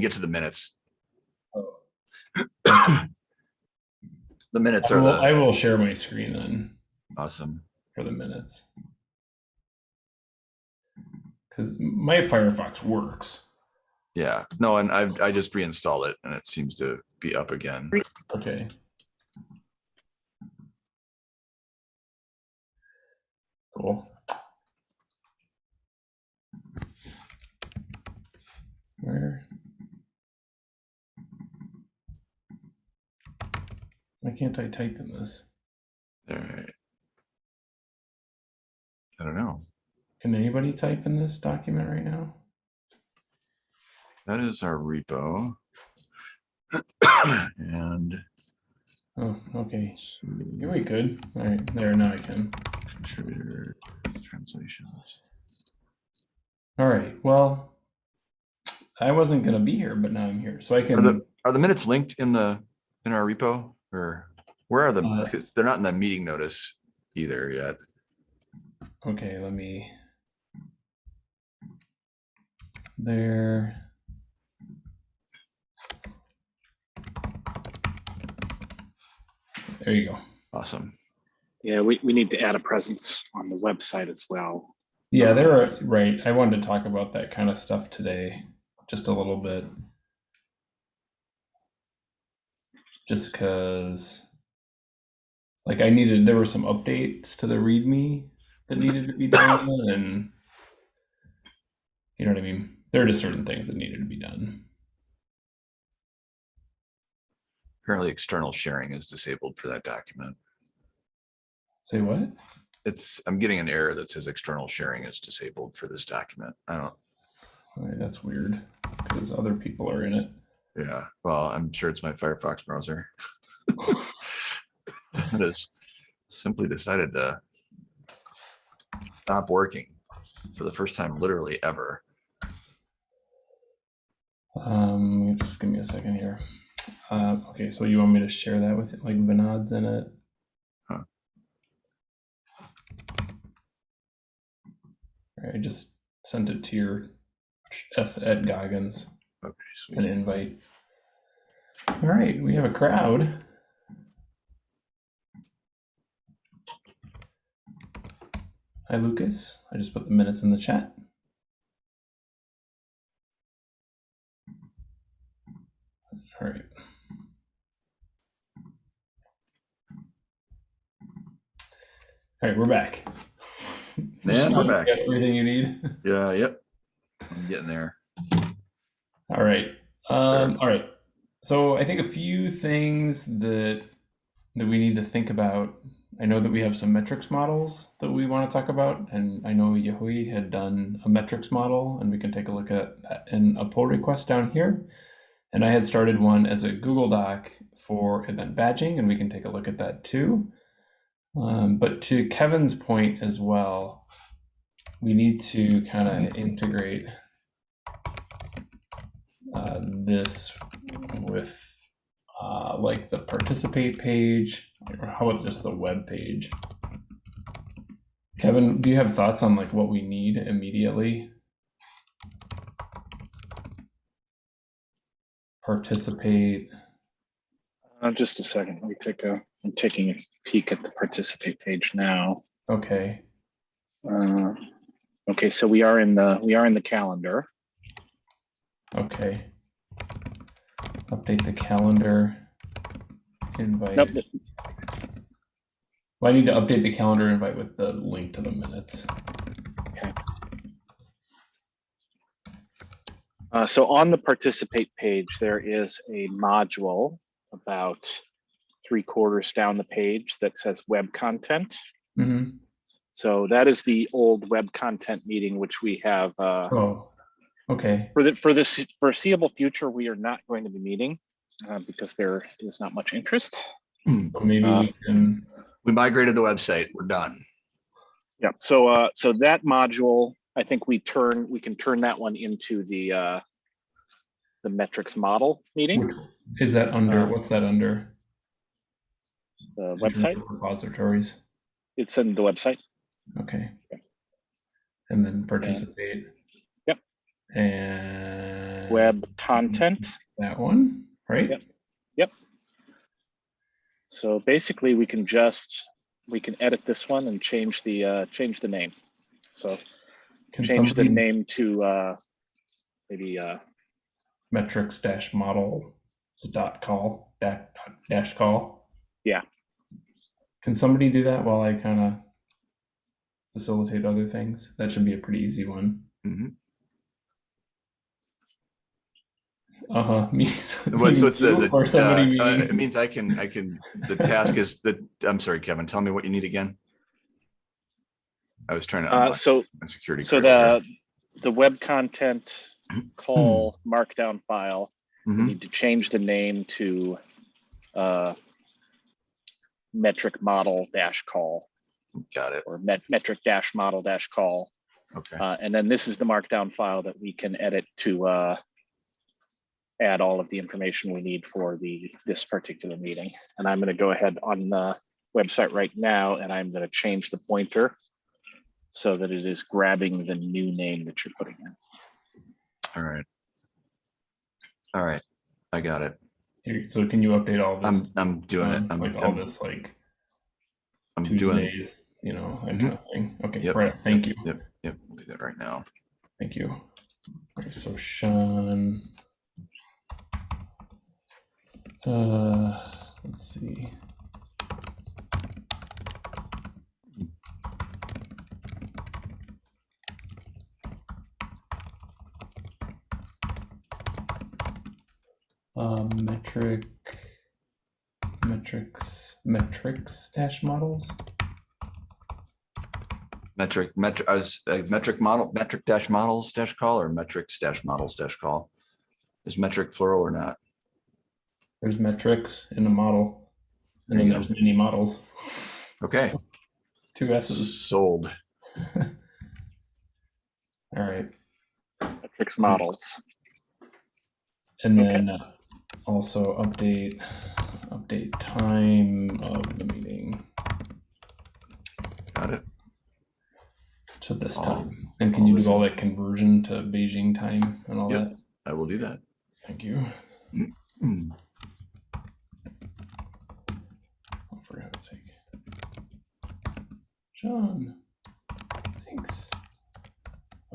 get to the minutes. Oh. The minutes I are will, I will share my screen then awesome. for the minutes. Because my Firefox works. Yeah, no, and I, I just reinstalled it and it seems to be up again. Okay. Cool. Where? Why can't I type in this? All right. I don't know. Can anybody type in this document right now? That is our repo. And Oh, okay. Yeah, we could. All right, there, now I can. contributor translations. All right, well, I wasn't gonna be here, but now I'm here, so I Are can, the, are the minutes linked in the, in our repo or where are the, Uh, they're not in the meeting notice either yet. okay, let me. There. There you go. Awesome. Yeah, we, we need to add a presence on the website as well. Yeah, they're right. I wanted to talk about that kind of stuff today, just a little bit. Just because, like, I needed, there were some updates to the README that needed to be done, and you know what I mean? There are just certain things that needed to be done. Apparently external sharing is disabled for that document. Say what? It's, I'm getting an error that says external sharing is disabled for this document. I don't, right, that's weird because other people are in it. Yeah, well, I'm sure it's my Firefox browser. It has simply decided to stop working for the first time literally ever. Um, just give me a second here. Uh, okay, so you want me to share that with like Vinod's in it? Huh. All right, I just sent it to your S Ed Goggins, Okay, an sweet. invite. All right, we have a crowd. Hi, Lucas. I just put the minutes in the chat. All right. All right, we're back. And we're back. Everything you need. Yeah, yep. I'm getting there. All right. Um, all right. So I think a few things that that we need to think about. I know that we have some metrics models that we want to talk about, and I know Yehui had done a metrics model, and we can take a look at that in a pull request down here. And I had started one as a Google Doc for event badging, and we can take a look at that too. Um, but to Kevin's point as well, we need to kind of integrate uh, this with uh, like the participate page, or how about just the web page? Kevin, do you have thoughts on like what we need immediately? Participate. Uh, just a second. Let me take a. I'm taking a peek at the participate page now. Okay. Uh, okay, so we are in the we are in the calendar. Okay. Update the calendar. Invite. Nope, Well, I need to update the calendar invite with the link to the minutes. Uh, so on the participate page, there is a module about three quarters down the page that says web content. hmm So that is the old web content meeting, which we have uh, Oh, okay. for the for this foreseeable future. We are not going to be meeting uh, because there is not much interest. So maybe Uh, we can. We migrated the website. We're done. Yeah. So uh, so that module, I think we turn we can turn that one into the uh, the metrics model meeting, Is that under, Uh, what's that under? the website. Repositories, It's in the website. okay. And then participate. Yep. And web content. that one, right? Yep. Yep. So basically, we can just, we can edit this one and change the, uh, change the name. So Can change the name to, uh, maybe, uh, metrics dash model dot call dash, dash call. Yeah. Can somebody do that while I kind of facilitate other things? That should be a pretty easy one. Mhm. Uh huh. Me. so Well, so it's the, the, or somebody uh, uh, it means I can, I can, the task is that, I'm sorry, Kevin, tell me what you need again. I was trying to. uh, so, my security. so card here. the, the web content call markdown file, we Mhm. need to change the name to, uh, metric model dash call Got it. or met, metric dash model dash call. Okay. Uh, and then this is the markdown file that we can edit to uh, add all of the information we need for the this particular meeting. And I'm going to go ahead on the website right now, and I'm going to change the pointer so that it is grabbing the new name that you're putting in. All right. All right. I got it. So can you update all this? I'm, I'm doing it. I'm, like all I'm, this, like I'm doing, it. Tuesdays, you know, that mm-hmm. kind of thing. Okay, Yep, right. Thank you. Yep, yep, we'll do that right now. Thank you. Okay, so Sean. Uh, let's see. Um, metric, metrics, metrics dash models. Metric, metric, I was, uh, metric model, metric dash models dash call or metrics dash models dash call? Is metric plural or not? There's metrics in a model, and There then you there's many models. Okay, Two S's. sold. All right. Metrics models. And then uh, also update, update time of the meeting Got it. to this All- time. And can you do all is- that conversion to Beijing time and all Yep. that? I will do that. Thank you. Hmm. Oh, for God's sake. John, thanks.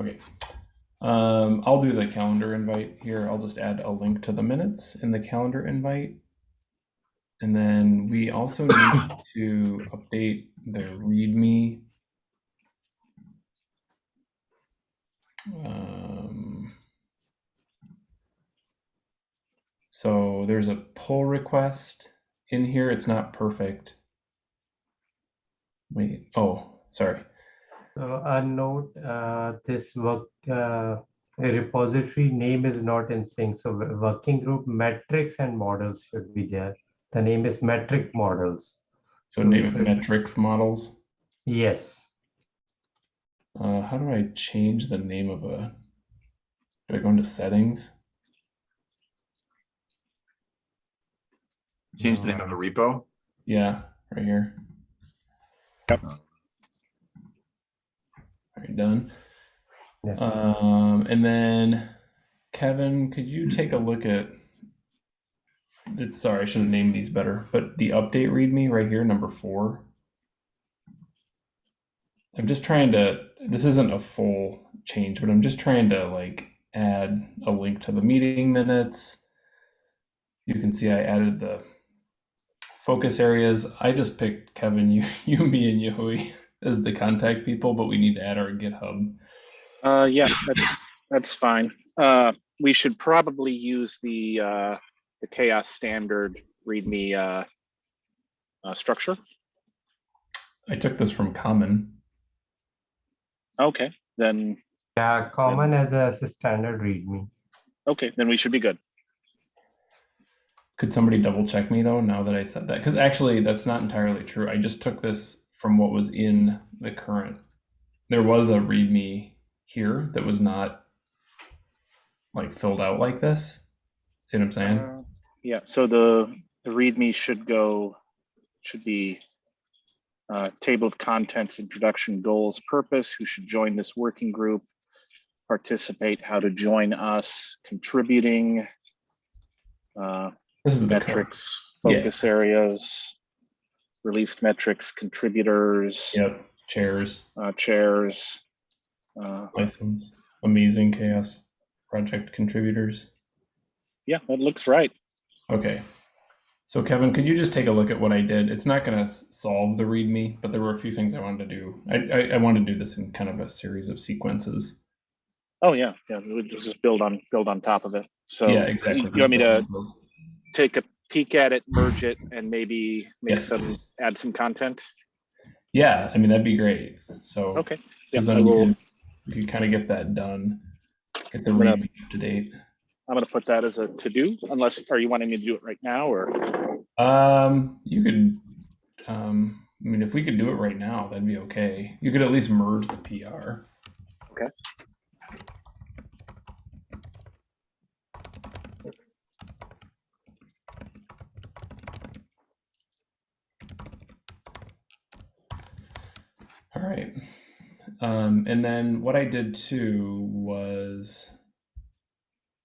Okay. Um, I'll do the calendar invite here. I'll just add a link to the minutes in the calendar invite. And then we also need to update the README. Um, so there's a pull request in here. It's not perfect. Wait, oh, sorry. So a note, uh, this work, uh, repository name is not in sync. So working group metrics and models should be there. The name is metric models. So So name it- metrics models. Yes. Uh, how do I change the name of a? Do I go into settings? Change the name of a repo. Yeah, right here. Yep. All right, done. Yeah. Um, and then Kevin, could you take a look at? It's sorry, I should have named these better, but the update README right here, number four. I'm just trying to. This isn't a full change, but I'm just trying to like add a link to the meeting minutes. You can see I added the focus areas. I just picked Kevin, you, you, me, and Yehui as the contact people, but we need to add our GitHub. Uh, yeah, that's, that's fine. Uh, we should probably use the, uh, the CHAOSS standard README, uh, uh, structure. I took this from Common. Okay, then, Yeah, common as a as a standard readme. okay, then we should be good. Could somebody double check me though, now that I said that? Because actually, that's not entirely true. I just took this from what was in the current. There was a README here that was not like filled out like this. See what I'm saying? Uh, Yeah, so the, the README should go, should be uh, table of contents, introduction, goals, purpose, who should join this working group, participate, how to join us, contributing, uh, This is metrics, Yeah. focus areas, released metrics, contributors, Yep. Chairs, uh, chairs. Uh, license, amazing CHAOSS project contributors. yeah, that looks right. Okay. So Kevin, could you just take a look at what I did? It's not going to solve the README, but there were a few things I wanted to do. I, I, I want to do this in kind of a series of sequences. Oh yeah, yeah. We just build on build on top of it. So yeah, exactly. You want me to take a peek at it, merge it, and maybe make Yes, some please. add some content? Yeah, I mean that'd be great. So Okay. Yeah, then we will. we could kind of get that done, get the I'm gonna- README up to date. I'm gonna put that as a to do. Unless are you wanting me to do it right now or? Um, you could, um, I mean, if we could do it right now, that'd be okay. You could at least merge the PR. Okay. Right. Um, and then what I did too was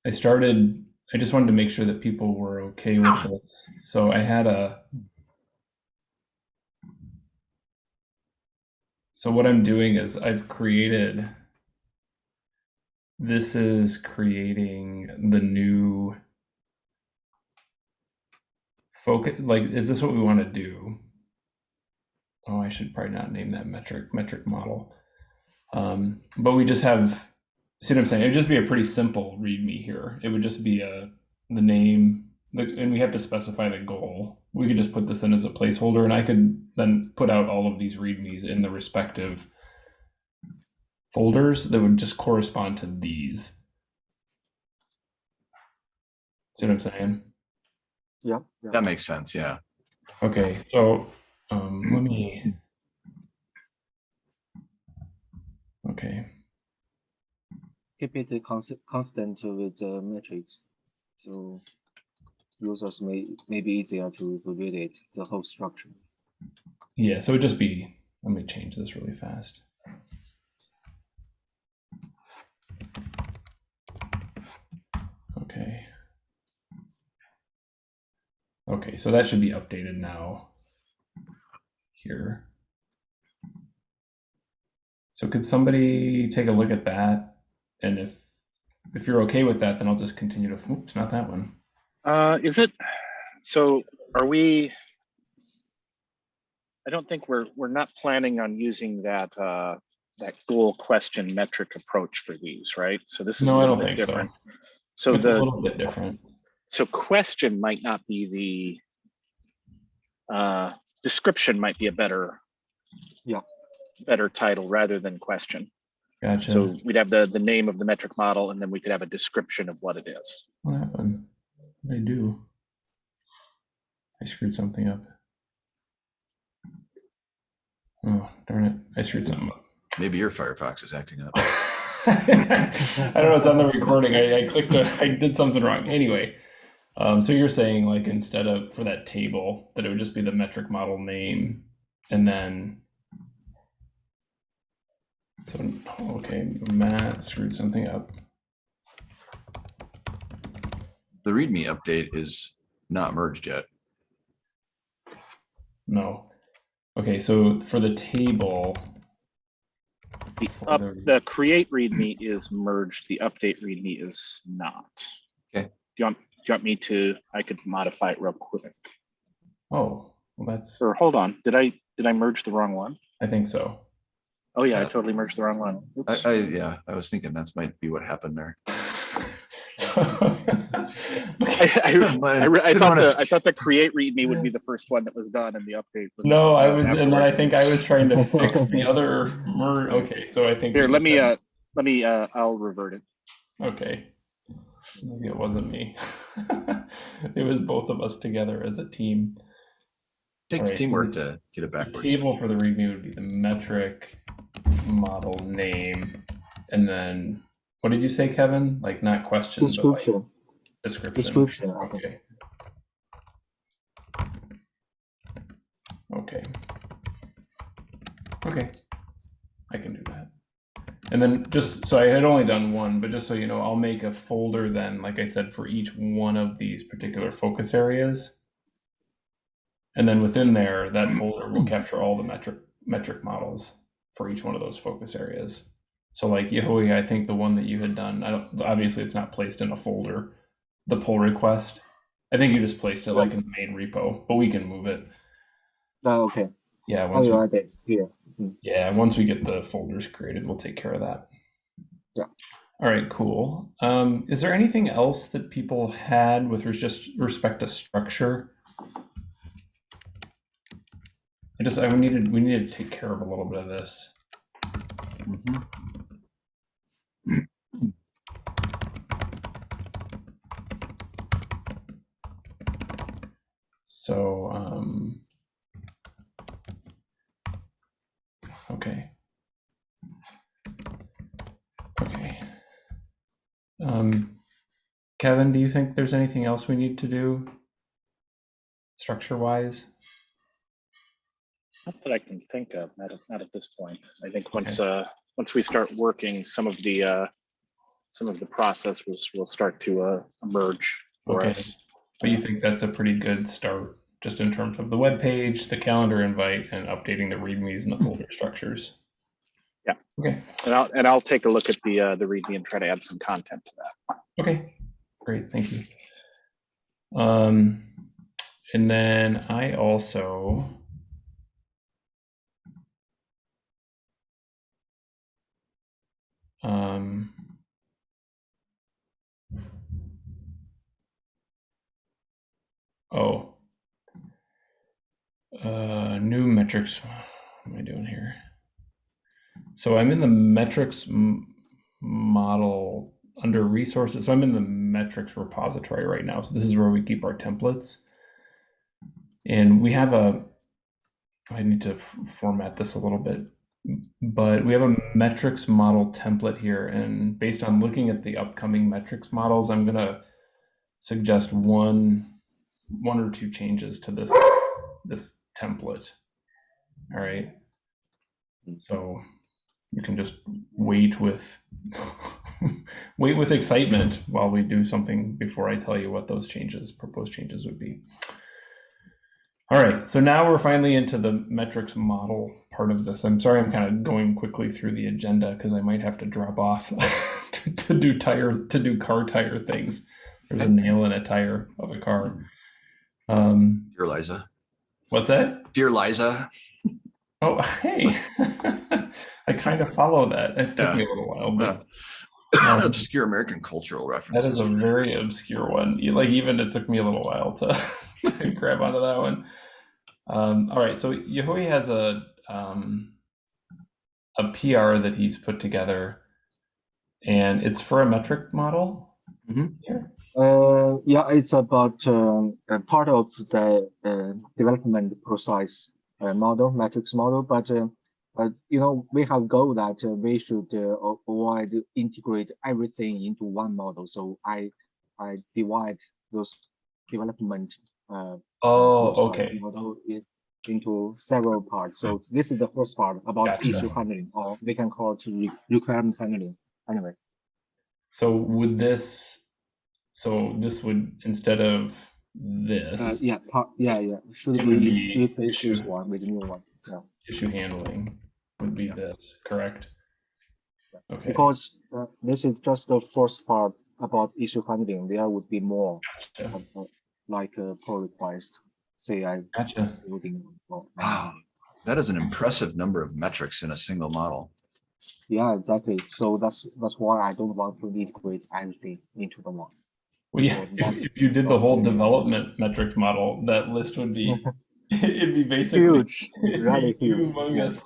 I started, I just wanted to make sure that people were okay with this. So I had a, so what I'm doing is I've created, this is creating the new focus, like, is this what we want to do? Oh, I should probably not name that metric metric model. Um, but we just have, see what I'm saying? It would just be a pretty simple README here. It would just be a the name, the, and we have to specify the goal. We could just put this in as a placeholder, and I could then put out all of these READMEs in the respective folders that would just correspond to these. See what I'm saying? Yeah. yeah. That makes sense, yeah. Okay, so um, let me. Okay, Keep it constant, constant with the matrix. So users may, may be easier to, to read it, the whole structure. yeah, so it'd just be, let me change this really fast. Okay. Okay, so that should be updated now. Here. So could somebody take a look at that? And if if you're okay with that, then I'll just continue to, oops, not that one. Uh, is it? So are we? I don't think we're we're not planning on using that uh, that goal question metric approach for these, right? So this is No, a I little don't bit think so. different. So It's a the little bit different. so question might not be the uh, description might be a better Yeah. better title rather than question. Gotcha. So we'd have the the name of the metric model and then we could have a description of what it is. What happened? What I do? I screwed something up. Oh, darn it. I screwed something up. Maybe your Firefox is acting up. I don't know. It's on the recording. I, I clicked. A, I did something wrong. Anyway, um, so you're saying like instead of for that table that it would just be the metric model name, and then. So okay, Matt screwed something up. The README update is not merged yet. No. Okay, so for the table. The up the- the create readme is merged. The update readme is not. Okay. Do you want do you want me to? I could modify it real quick. Oh, well, that's. Or hold on. Did I did I merge the wrong one? I think so. Oh yeah, I totally merged the wrong one. I, Oops. I, yeah, I was thinking that's might be what happened there. So- I, I, I, re- I thought the, I thought the create readme would be the first one that was done and the update was. no, I was, and then I think I was trying to fix the other. Mer- okay, so I think. Here, let me uh let me uh I'll revert it. Okay. Maybe it wasn't me. it was both of us together as a team. Takes Alright, so teamwork the- to get it The backwards. table for the README would be the metric model name, and then what did you say, Kevin? Like not question, but like Description, description. description. Okay. Okay. Okay. I can do that. And then just so I had only done one, but just so you know, I'll make a folder then, like I said, for each one of these particular focus areas. And then within there, that folder will capture all the metric metric models for each one of those focus areas. So like Yehui, I think the one that you had done, I don't obviously it's not placed in a folder, the pull request. I think you just placed it like in the main repo, but we can move it. Oh, okay. Yeah, oh, I'll we, it here. Yeah, once we get the folders created, we'll take care of that. Yeah. All right, cool. Um, is there anything else that people had with res- just respect to structure? I just I needed we needed to take care of a little bit of this. Mhm. So, um, okay. Okay. Um, Kevin, do you think there's anything else we need to do structure wise? Not that I can think of, not at, not at this point. I think once, uh, once we start working, some of the, uh, some of the process will, will start to, uh, emerge for Okay. us. But you think that's a pretty good start, just in terms of the web page, the calendar invite, and updating the readmes and the folder structures? Yeah. Okay. And I'll, and I'll take a look at the, uh, the README and try to add some content to that. Okay, great, thank you. Um, and then I also. Um. Oh. Uh, new metrics. What am I doing here? So I'm in the metrics model under resources. So I'm in the metrics repository right now. So this is where we keep our templates. And we have a, I need to format this a little bit, but we have a metrics model template here. And based on looking at the upcoming metrics models, I'm going to suggest one, one or two changes to this, this template. All right. So you can just wait with wait with excitement while we do something before I tell you what those changes, proposed changes would be. All right, so now we're finally into the metrics model part of this. I'm sorry I'm kind of going quickly through the agenda because I might have to drop off to, to do tire to do car tire things. There's a nail in a tire of a car. Um, Dear Liza, what's that? dear Liza, Oh, hey. I kind of follow that. It took Yeah. me a little while, but Uh, Um, obscure American cultural reference. references. is a very obscure one. Like even it took me a little while to, to grab onto that one. Um, all right, so Yehui has a um, a PR that he's put together, and it's for a metric model. Mhm. Here. Uh, yeah, it's about um, a part of the uh, development process uh, model, metrics model. But uh, uh, you know, we have goal that uh, we should uh, avoid integrate everything into one model. So I I divide those development uh, Oh, okay. model into several parts. So this is the first part about Gotcha. issue handling, or we can call it re- requirement handling. Anyway. So would this? So this would instead of this Uh, yeah, part, yeah, yeah. Should It we would be replace this issue. one with new one? Yeah, issue handling would be this, correct? Okay. because uh, this is just the first part about issue handling. There would be more, Gotcha. uh, uh, like a pull request, say I Gotcha. building. Wow, that is an impressive number of metrics in a single model. Yeah, exactly. So that's that's why I don't want to integrate everything into the one. Well, yeah, if, if you did the whole development metric model, that list would be, it'd be basically Huge, it'd really be huge. humongous.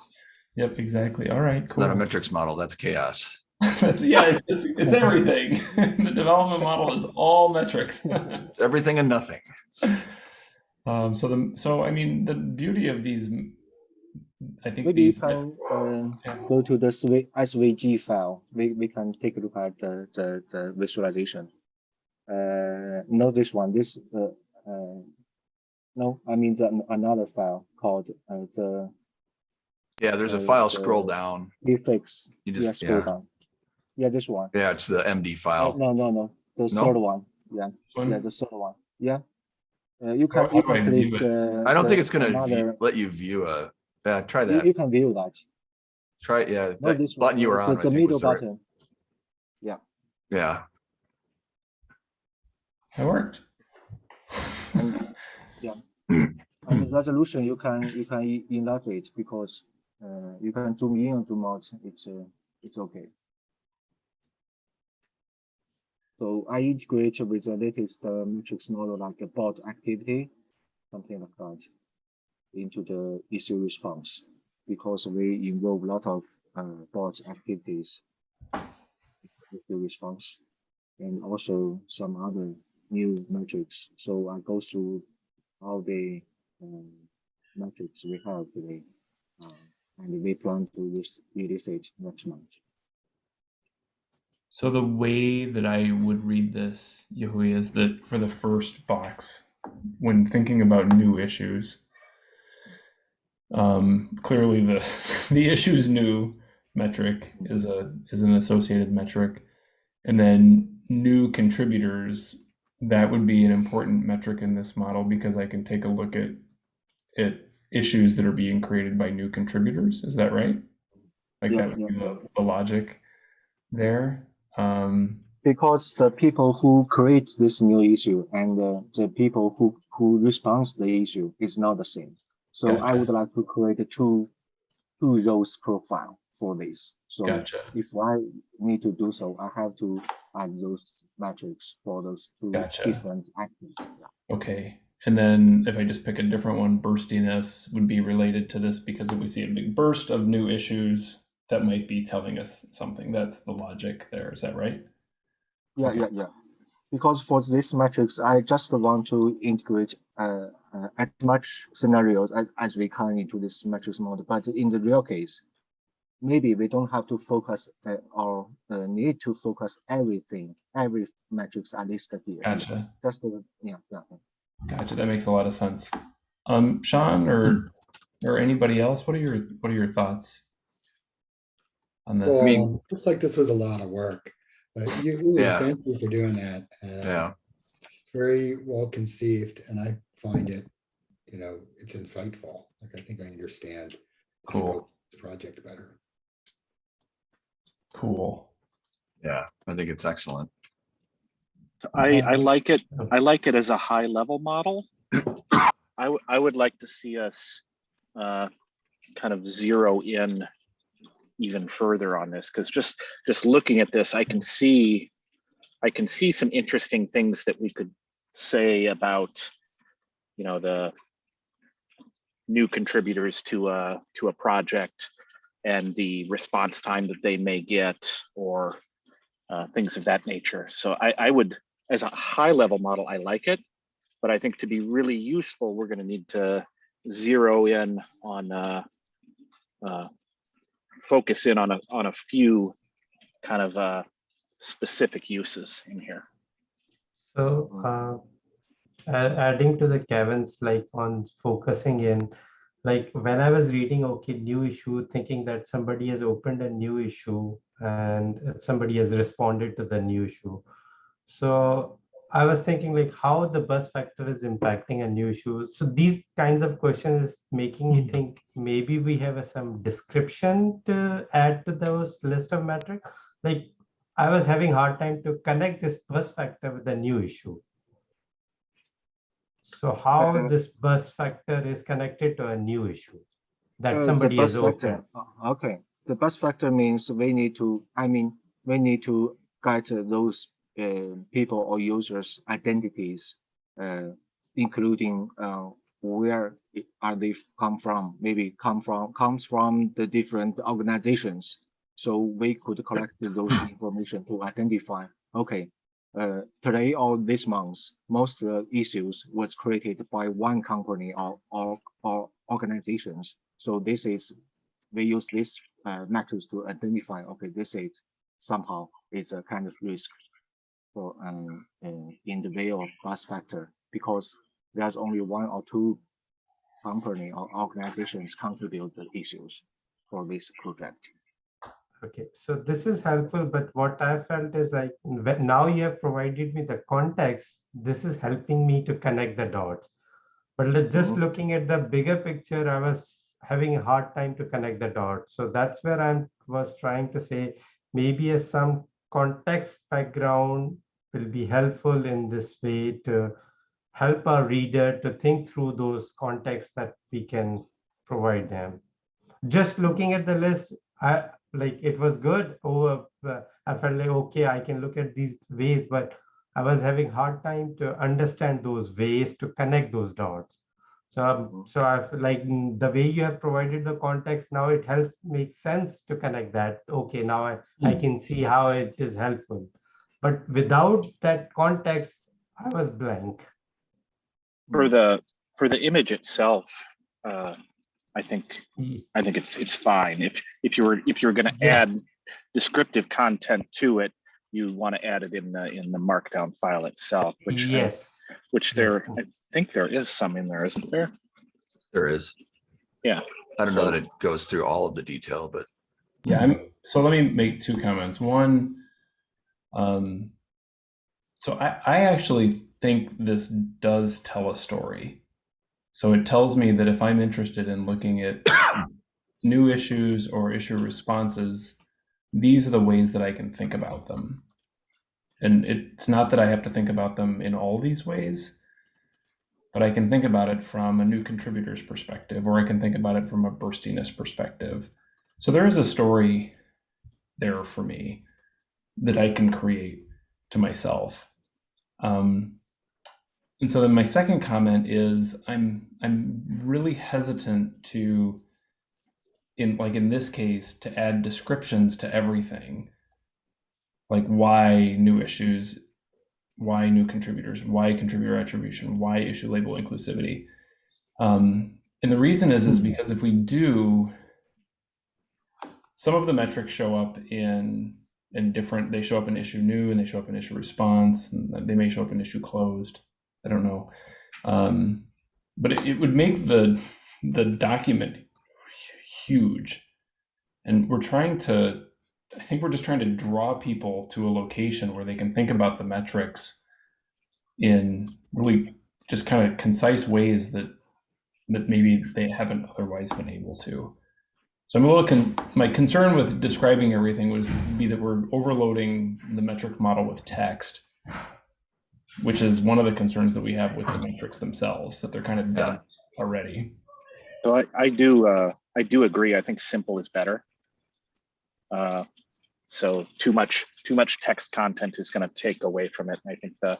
Yep, exactly. All right, It's not a metrics model, that's chaos. That's, yeah, it's, it's, it's everything. the development model is all metrics. Everything and nothing. um, so the so I mean the beauty of these, I think Maybe you these can uh, Yeah. go to the SVG file. We, we can take a look at the, the, the visualization. Uh, not this one, this, uh, uh, no, I mean the, another file called uh, the Yeah, there's a Uh, file, scroll the- down. prefix. You Yeah, just, scroll yeah, down. Yeah, this one. yeah, it's the MD Oh, file. no, no, no, the No? third one. Yeah, One? yeah, the third one. Yeah. Uh, you How- can, you I can click. uh, I don't think it's gonna another- let you view a, yeah, try that. you can view that. Try, it, yeah, Not that this one. button you were it's on, I the middle was the right- button. Yeah, That worked. And, yeah. And the resolution, you can, you can enlarge it because, uh, you can zoom in and zoom out. It's, uh, it's okay. So I integrate with the latest uh, matrix model like a bot activity, something like that, into the issue response because we involve a lot of uh, bot activities the response and also some other new metrics. So I go through all the um, metrics we have today, uh, and we plan to release it next month. So the way that I would read this, Yehui, is that for the first box, when thinking about new issues, um, clearly the the issues new metric is a is an associated metric, and then new contributors that would be an important metric in this model because I can take a look at at issues that are being created by new contributors. Is that right? Like Yeah, that would be the, the logic there. Um, Because the people who create this new issue and uh, the people who who responds the issue is not the same. So I would like to create a two two rows profile for this. So gotcha. if I need to do so, I have to add those metrics for those two Gotcha. different actors. Yeah. Okay. And then if I just pick a different one, burstiness would be related to this because if we see a big burst of new issues, that might be telling us something. That's the logic there. Is that right? Yeah, Okay. yeah, yeah. Because for this metrics, I just want to integrate uh, uh, as much scenarios as, as we can into this metrics model. But in the real case, maybe we don't have to focus uh, or uh, need to focus everything, every metrics are listed here. Gotcha. Just the, yeah, yeah. Gotcha. That makes a lot of sense. Um, Sean or or anybody else, what are your what are your thoughts on this? I mean- Well, looks like this was a lot of work, but you, you- Yeah. thank you for doing that. Uh, yeah. it's Very well conceived and I find it, you know, it's insightful. Like I think I understand. the Cool. the Project better. Cool. Yeah, I think it's excellent. So I, I like it, I like it as a high level model. I, I would like to see us uh, kind of zero in even further on this, because just, just looking at this, I can see, I can see some interesting things that we could say about, you know, the new contributors to a, to a project and the response time that they may get or uh, things of that nature. So I, I would, as a high level model, I like it, but I think to be really useful, we're going to need to zero in on, uh, uh, focus in on a, on a few kind of uh, specific uses in here. So, uh, adding to the Kevin's like on focusing in, like when I was reading, okay, new issue, thinking that somebody has opened a new issue and somebody has responded to the new issue. So I was thinking like how the bus factor is impacting a new issue. So these kinds of questions is making me hmm. think maybe we have a, some description to add to those list of metrics. Like I was having hard time to connect this bus factor with the new issue. So how Uh, this bus factor is connected to a new issue Uh, that the somebody has factor, uh, Okay, the bus factor means we need to, I mean, we need to get uh, those uh, people or users identities, uh, including uh, where are they come from, maybe come from, comes from the different organizations. So we could collect those information to identify, okay, uh, today or this month, most issues was created by one company or, or, or organizations. So this is, we use this uh, to identify, okay, this is somehow it's a kind of risk for um, in the way of bus factor because there's only one or two company or organizations contribute the issues. for this project. Okay, so this is helpful, but what I felt is like, now you have provided me the context, this is helping me to connect the dots. But just Mhm. looking at the bigger picture, I was having a hard time to connect the dots. So that's where I was trying to say, maybe as some context background will be helpful in this way to help our reader to think through those contexts that we can provide them. Just looking at the list, I like it was good. Over, uh, I felt like okay, I can look at these ways, but I was having hard time to understand those ways to connect those dots. So, um, Mhm. so I like mm, the way you have provided the context now, it helps make sense to connect that. Okay, now I, I can see how it is helpful. But without that context, I was blank. For the, for the image itself, uh, I think, hmm. I think it's, it's fine. If, if you were, if you were gonna Yeah. add descriptive content to it, you want to add it in the, in the markdown file itself, which, mm, I- Yes. which mm. there, I think there is some in there, isn't there? There is. Yeah, I don't know that it goes through all of the detail, but Yeah, I'm so let me make two comments. One, um, so I, I actually think this does tell a story. So it tells me that if I'm interested in looking at new issues or issue responses, these are the ways that I can think about them. And it's not that I have to think about them in all these ways, but I can think about it from a new contributor's perspective, or I can think about it from a burstiness perspective. So there is a story there for me that I can create to myself. Um, and so then my second comment is I'm I'm really hesitant to in like in this case to add descriptions to everything. Like why new issues, why new contributors, why contributor attribution, why issue label inclusivity. Um, and the reason is is because if we do some of the metrics show up in in different they show up in issue new and they show up in issue response and they may show up in issue closed i don't know. Um, but it, it would make the the document huge. And we're trying to i think we're just trying to draw people to a location where they can think about the metrics in really just kind of concise ways that that maybe they haven't otherwise been able to. So I'm a little con- my concern with describing everything was be that we're overloading the metric model with text, which is one of the concerns that we have with the metrics themselves, that they're kind of done already. So I, I do, uh, I do agree. I think simple is better. Uh, so too much, too much text content is going to take away from it. I think the,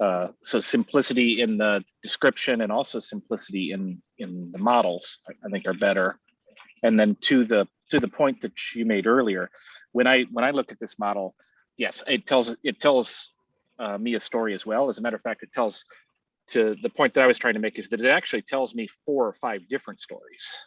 uh, so simplicity in the description and also simplicity in, in the models, I think are better. And then to the, to the point that you made earlier, when I, when I look at this model, yes, it tells, it tells uh, me a story as well. As a matter of fact, it tells to the point that I was trying to make is that it actually tells me four or five different stories.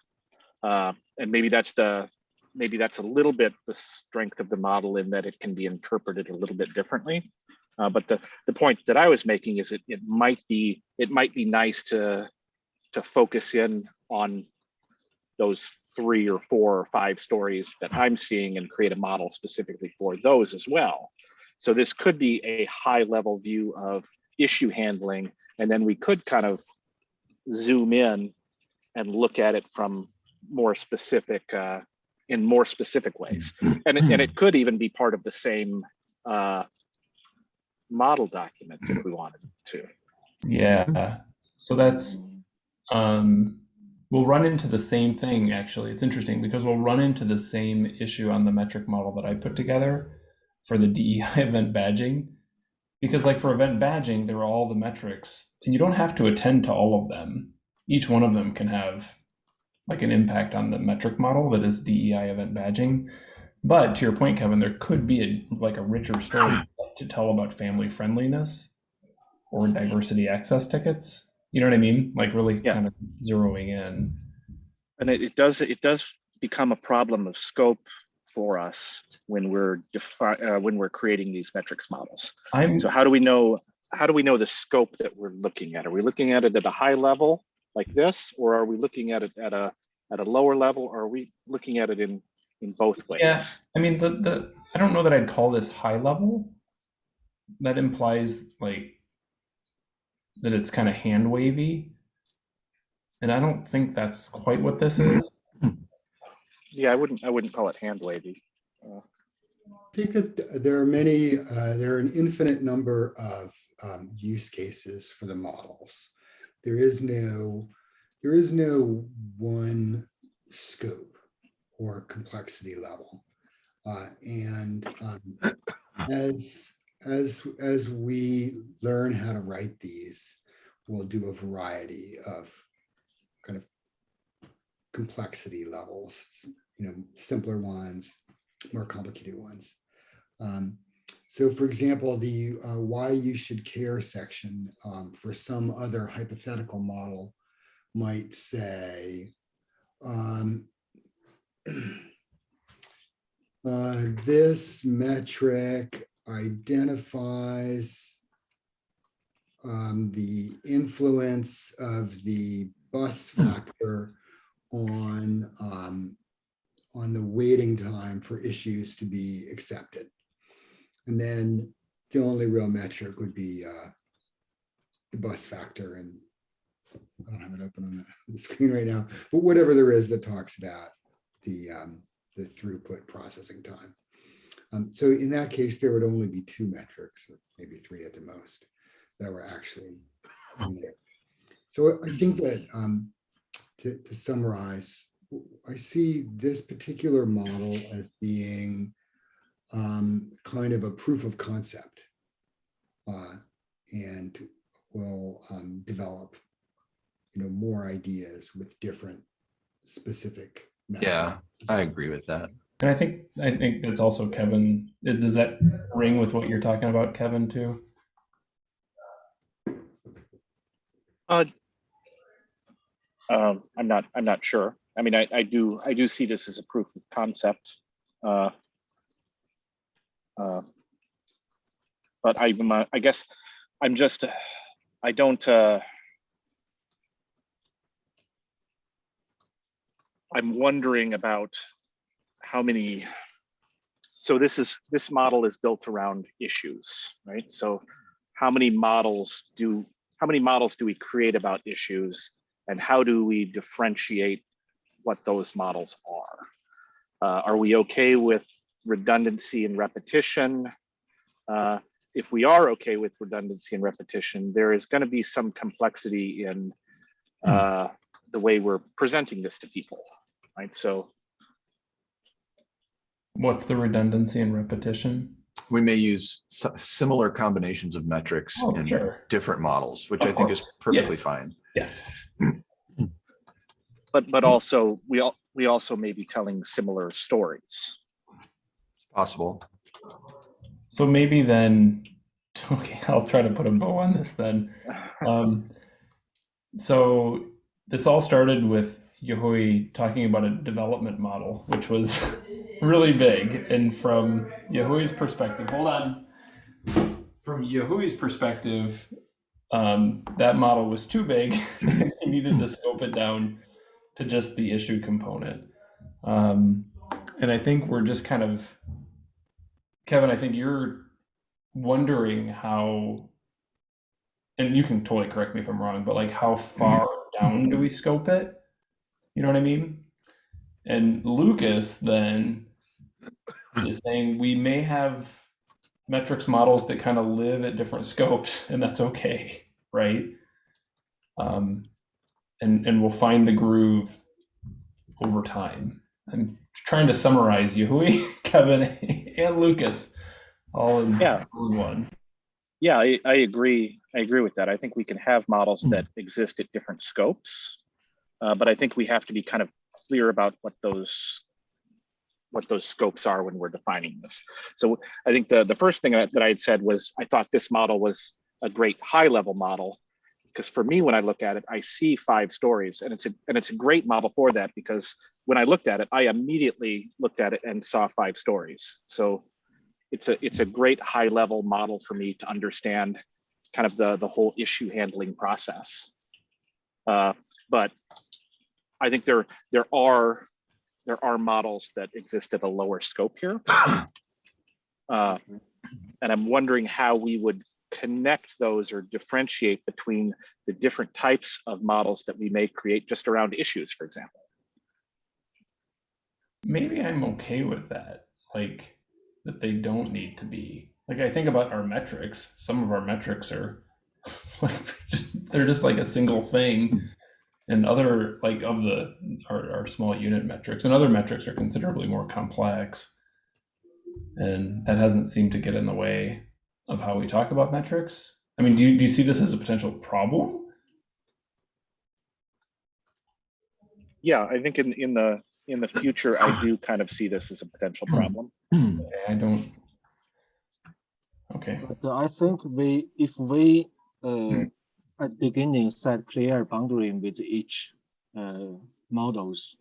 Uh, and maybe that's the, maybe that's a little bit the strength of the model in that it can be interpreted a little bit differently. Uh, but the, the point that I was making is it, it might be, it might be nice to, to focus in on those three or four or five stories that I'm seeing and create a model specifically for those as well. So this could be a high level view of issue handling and then we could kind of zoom in and look at it from more specific, uh, in more specific ways. And it, and it could even be part of the same uh, model document if we wanted to. Yeah. So that's um we'll run into the same thing actually. It's interesting because we'll run into the same issue on the metric model that I put together for the DEI event badging. Because like for event badging, there are all the metrics and you don't have to attend to all of them. Each one of them can have like an impact on the metric model that is DEI event badging. But to your point, Kevin, there could be a like a richer story to tell about family friendliness or diversity access tickets. You know what I mean? Like really Yeah. kind of zeroing in. And it, it does it does become a problem of scope for us when we're defi- uh, when we're creating these metrics models. I'm So how do we know how do we know the scope that we're looking at? Are we looking at it at a high level like this, or are we looking at it at a at a lower level, or are we looking at it in, in both ways? Yeah. I mean, the the I don't know that I'd call this high level. That implies like that it's kind of hand wavy. And I don't think that's quite what this is. Yeah, I wouldn't, I wouldn't call it hand wavy. I think that there are many, uh, there are an infinite number of um, use cases for the models. There is no, there is no one scope or complexity level. Uh, And um, as, as, as we learn how to write these, we'll do a variety of kind of complexity levels, you know, simpler ones, more complicated ones. Um, so for example, the uh, why you should care section um, for some other hypothetical model might say, um, uh, this metric identifies um, the influence of the bus factor on um, on the waiting time for issues to be accepted. And then the only real metric would be uh, the bus factor and I don't have it open on the- the screen right now, but whatever there is that talks about the um, the throughput processing time. Um, so in that case, there would only be two metrics, or maybe three at the most, that were actually in there. So I think that um, to, to summarize, I see this particular model as being um, kind of a proof of concept. uh, and will um, develop, you know, more ideas with different specific. methods. Yeah, I agree with that. And I think I think that's also Kevin. Does that ring with what you're talking about, Kevin, too? Uh, um, I'm not, I'm not sure. I mean, I, I do, I do see this as a proof of concept. Uh, uh, But I, I guess I'm just, I don't, uh, I'm wondering about how many, so this is, this model is built around issues, right? So how many models do, how many models do we create about issues? And how do we differentiate what those models are? Uh, are we okay with redundancy and repetition? Uh, if we are okay with redundancy and repetition, there is going to be some complexity in uh, the way we're presenting this to people, right? So What's the redundancy and repetition? We may use similar combinations of metrics Oh, in sure. different models, which Of I think is course. Yeah. perfectly fine. Yes. but but also we all we also may be telling similar stories. It's possible. So maybe then, okay, I'll try to put a bow on this then. Um, so this all started with Yehui talking about a development model, which was really big. And from Yehui's perspective, hold on. From Yehui's perspective, um, that model was too big. he needed to scope it down to just the issue component. Um, and I think we're just kind of, Kevin, I think you're wondering how and you can totally correct me if I'm wrong, but like how far down do we scope it? You know what I mean? And Lucas then is saying we may have metrics models that kind of live at different scopes, and that's okay, right? Um, and and we'll find the groove over time. I'm trying to summarize Yehui, Kevin, and Lucas all in, Yeah. all in one. Yeah, I, I agree. I agree with that. I think we can have models Hmm. that exist at different scopes, uh, but I think we have to be kind of clear about what those what those scopes are when we're defining this. So I think the the first thing that, that I had said was I thought this model was a great high level model because for me when I look at it I see five stories and it's a and it's a great model for that because when I looked at it I immediately looked at it and saw five stories. So it's a it's a great high level model for me to understand kind of the the whole issue handling process. Uh, but I think there, there are, there are models that exist at a lower scope here. Uh, And I'm wondering how we would connect those or differentiate between the different types of models that we may create just around issues, for example. maybe I'm okay with that. Like that they don't need to be like I think about our metrics. Some of our metrics are like they're just like a single thing, and other like of the our, our small unit metrics and other metrics are considerably more complex, and that hasn't seemed to get in the way of how we talk about metrics. I mean, do you, do you see this as a potential problem? Yeah, I think in, in the, in the future, I do kind of see this as a potential problem. I don't. Okay. But I think we, if we, uh, at beginning set clear boundary with each, uh, models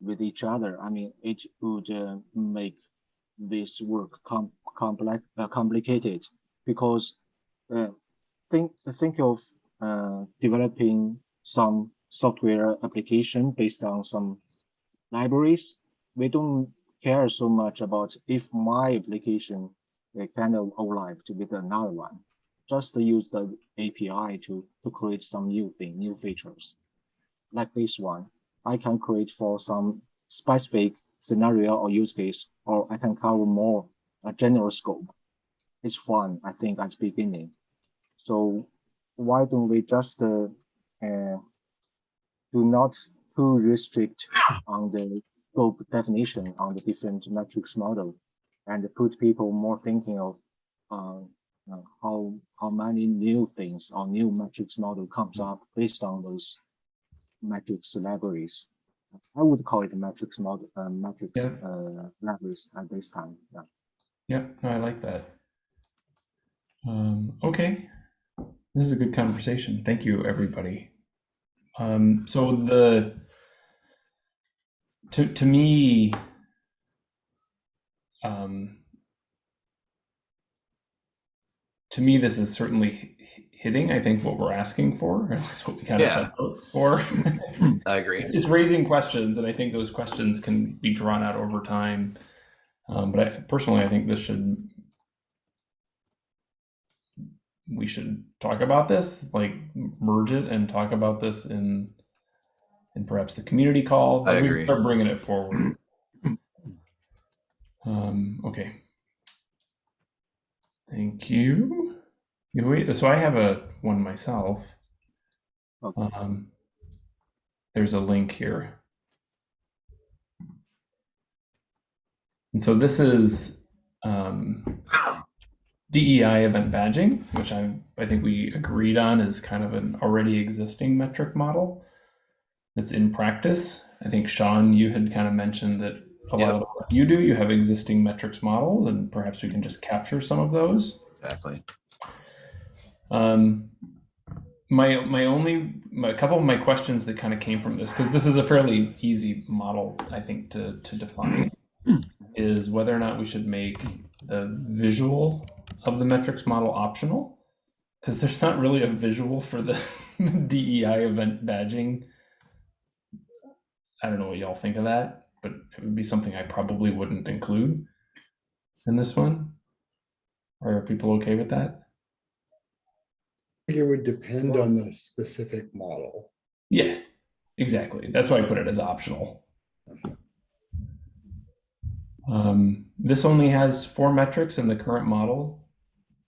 with each other, I mean, it would, uh, make this work com- complex, uh, complicated because, uh, think, think of, uh, developing some software application based on some libraries. We don't care so much about if my application uh, kind of overlapped with another one. Just use the API to, to create some new thing, new features. Like this one, I can create for some specific scenario or use case, or I can cover more a general scope. It's fun, I think, at the beginning. So why don't we just uh, uh, do not too restrict on the scope definition on the different metrics model and put people more thinking of uh, uh, how how many new things or new metrics model comes up based on those metrics libraries. I would call it metrics model, uh, metrics Yeah. uh, libraries at this time. Yeah. Yeah, no, I like that. Um, okay, this is a good conversation. Thank you, everybody. Um, so the to to me, um, to me, this is certainly hitting. I think what we're asking for, or at least what we kind of Yeah. set out for. I agree. it's raising questions, and I think those questions can be drawn out over time. Um, but I, personally, I think this should we should talk about this, like merge it and talk about this in in perhaps the community call. I Like, we agree. Start bringing it forward. um, okay. Thank you. So I have a one myself. Okay. Um, there's a link here. And so this is um, DEI event badging, which I I think we agreed on is kind of an already existing metric model that's in practice. I think Sean, you had kind of mentioned that a lot of what you do, you have existing metrics models, and perhaps we can just capture some of those. Exactly. Um, my my only my, a couple of my questions that kind of came from this because this is a fairly easy model I think to to define is whether or not we should make the visual of the metrics model optional because there's not really a visual for the DEI event badging. I don't know what y'all think of that, but it would be something I probably wouldn't include in this one. Are people okay with that? I think it would depend on the specific model. Yeah, exactly. That's why I put it as optional. Um, this only has four metrics in the current model.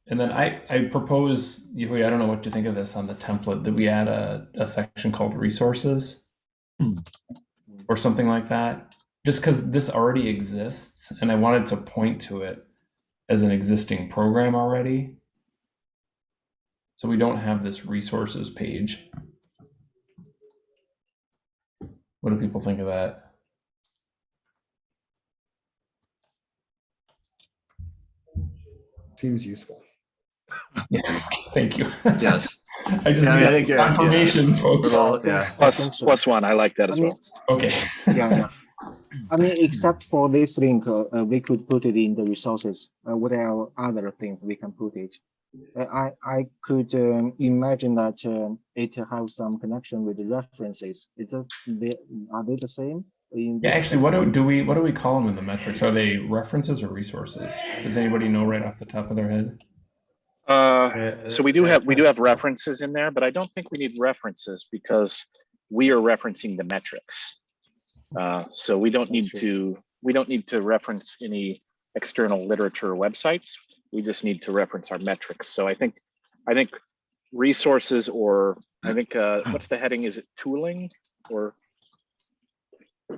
And then I, I propose, Yehui, I don't know what to think of this on the template, that we add a, a section called resources hmm. or something like that. Just because this already exists and I wanted to point to it as an existing program already. So we don't have this resources page. What do people think of that? Seems useful. Thank you. Yes. I just Yeah, I mean, I need think, uh, yeah. confirmation, folks. Well, yeah. Plus, so. plus one, I like that as I mean, well. Okay. yeah, yeah. I mean, except for this link, uh, uh, we could put it in the resources. Uh, what are other things we can put it? Uh, I, I could um, imagine that um, it has some connection with the references. Is it, they, are they the same? in Yeah, actually, what do, do we what do we call them in the metrics? Are they references or resources? Does anybody know right off the top of their head? Uh, Uh, so we do have, we do have references in there, but I don't think we need references because we are referencing the metrics. Uh, so we don't need to, we don't need to reference any external literature or websites. We just need to reference our metrics. So I think, I think resources or I think, uh, what's the heading? Is it tooling or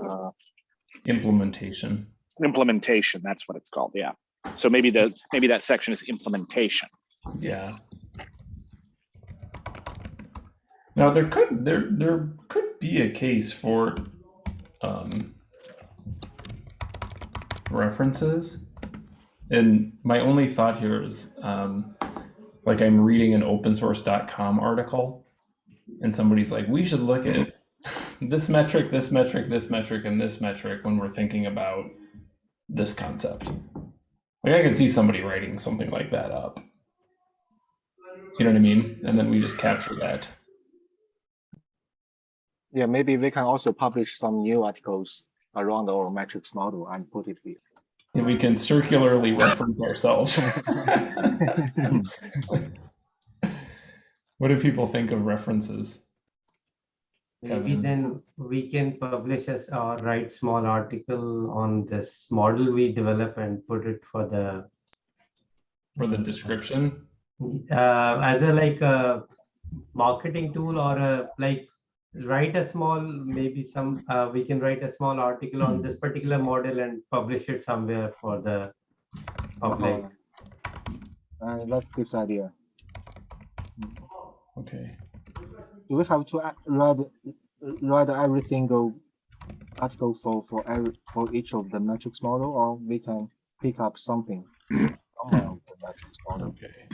uh, Implementation. implementation? That's what it's called. Yeah. So maybe the, maybe that section is implementation. Yeah. Now there could there there could be a case for um, references, and my only thought here is um, like I'm reading an opensource.com article, and somebody's like, we should look at this metric, this metric, this metric, and this metric when we're thinking about this concept. Like I could see somebody writing something like that up. You know what I mean? And then we just capture that. Yeah, maybe we can also publish some new articles around our metrics model and put it here. And we can circularly reference ourselves. what do people think of references? Maybe Kevin. then we can publish as or write small article on this model we develop and put it for the For the description? Uh, as a like a marketing tool or a like write a small maybe some uh, we can write a small article on this particular model and publish it somewhere for the public. Uh, I like this idea. Okay. Do we have to a- read read every single article for for every for each of the metrics model, or we can pick up something somewhere of the metrics model? Okay.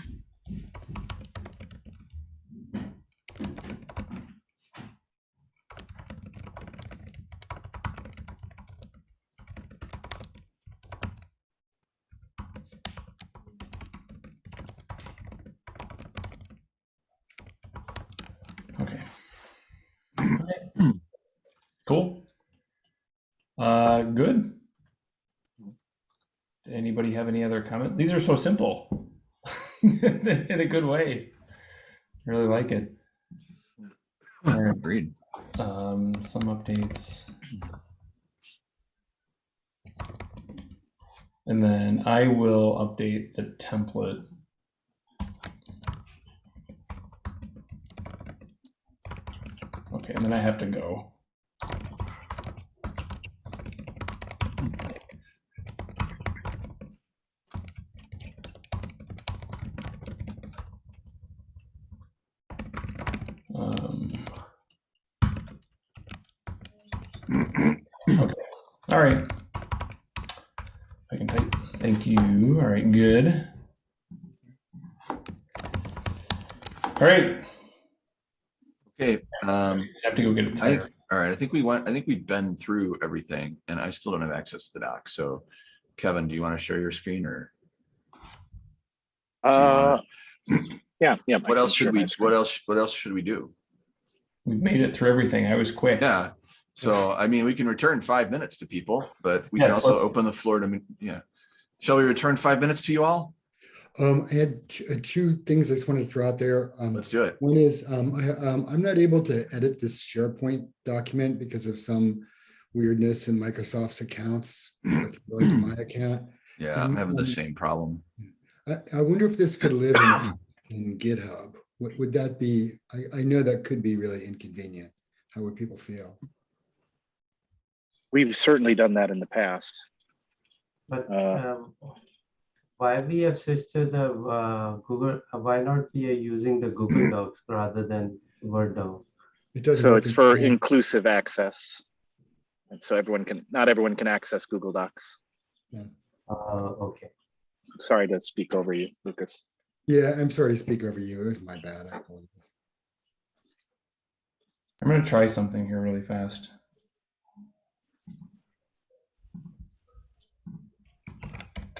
Cool. Uh, good. Did anybody have any other comment? These are so simple in a good way. I really like it. Right. Agreed. Um, some updates. And then I will update the template. Okay, and then I have to go. Um, okay. All right. I can type. Thank you. All right. Good. All right. Okay, um, I have to go get a I, tire. all right, I think we went, I think we've been through everything and I still don't have access to the doc. So Kevin, do you want to share your screen or Uh, yeah, yeah. What can else should we, screen. what else, what else should we do? We've made it through everything. I was quick. Yeah, so I mean, we can return five minutes to people, but we can also open the floor to, me- yeah. Shall we return five minutes to you all? Um, I had uh, two things I just wanted to throw out there. Um, Let's do it. One is, um, I, um, I'm not able to edit this SharePoint document because of some weirdness in Microsoft's accounts with my account. Yeah, I'm having the Um, same problem. I, I wonder if this could live in, in GitHub. Would, would that be, I, I know that could be really inconvenient. How would people feel? We've certainly done that in the past. But Uh, um, why we have switched to the uh, Google, uh, why not we are using the Google Docs rather than Word doc? It doesn't. So it's for GitHub. inclusive access. And so everyone can, not everyone can access Google Docs. Uh, okay. Sorry to speak over you, Lucas. Yeah, I'm sorry to speak over you. It was my bad. I apologize. I'm going to try something here really fast.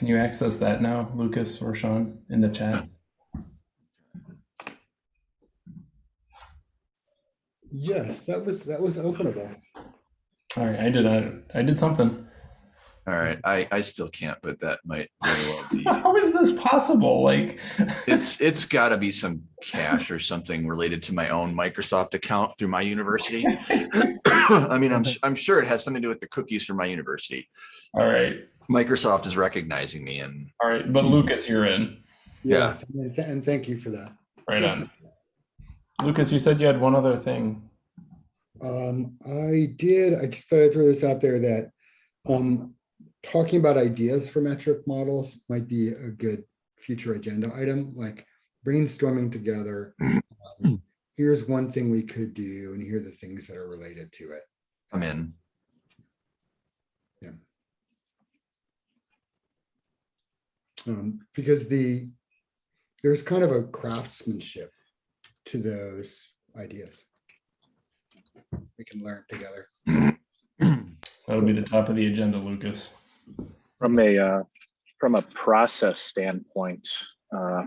Can you access that now, Lucas or Sean, in the chat? Yes, that was that was openable. All right, I did I, I did something. All right, I I still can't, but that might very well be. How is this possible? Like, it's it's got to be some cache or something related to my own Microsoft account through my university. I mean, I'm I'm sure it has something to do with the cookies for my university. All right, Microsoft is recognizing me and all right. But Lucas, you're in. Yeah. Yes, and, th- and thank you for that. Right Thank on. Lucas, you said you had one other thing. Um, I did, I just thought I'd throw this out there that, um, talking about ideas for metric models might be a good future agenda item, like brainstorming together. um, Here's one thing we could do, and here are the things that are related to it. I'm in. Um, because the, there's kind of a craftsmanship to those ideas. We can learn together. That'll be the top of the agenda, Lucas. From a, uh, from a process standpoint, uh,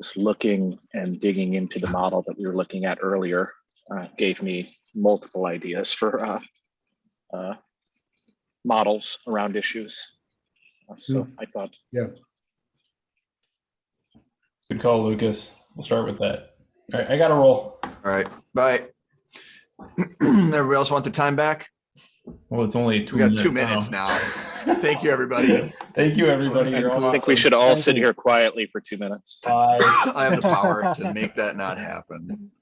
just looking and digging into the model that we were looking at earlier, uh, gave me multiple ideas for, uh, uh, models around issues. Uh, So I thought, Good call, Lucas. We'll start with that. All right, I got to roll. All right, bye. Everybody else want their time back? Well, it's only two. We got minutes two minutes now. Thank you, everybody. Thank you, everybody. You're I think we should all Thank sit you. here quietly for two minutes. Bye. I have the power to make that not happen.